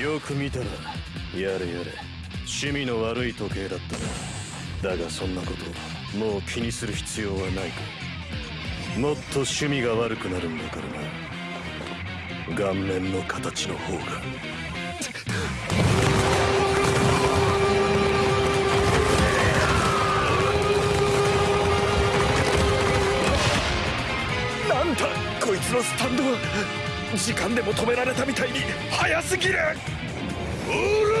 よく見たらやれやれ。趣味の悪い時計だったなだがそんなこともう気にする必要はないか。もっと趣味が悪くなるんだからな。顔面の形の方が。なんだこいつのスタンドは。時間でも止められたみたいに早すぎる。おら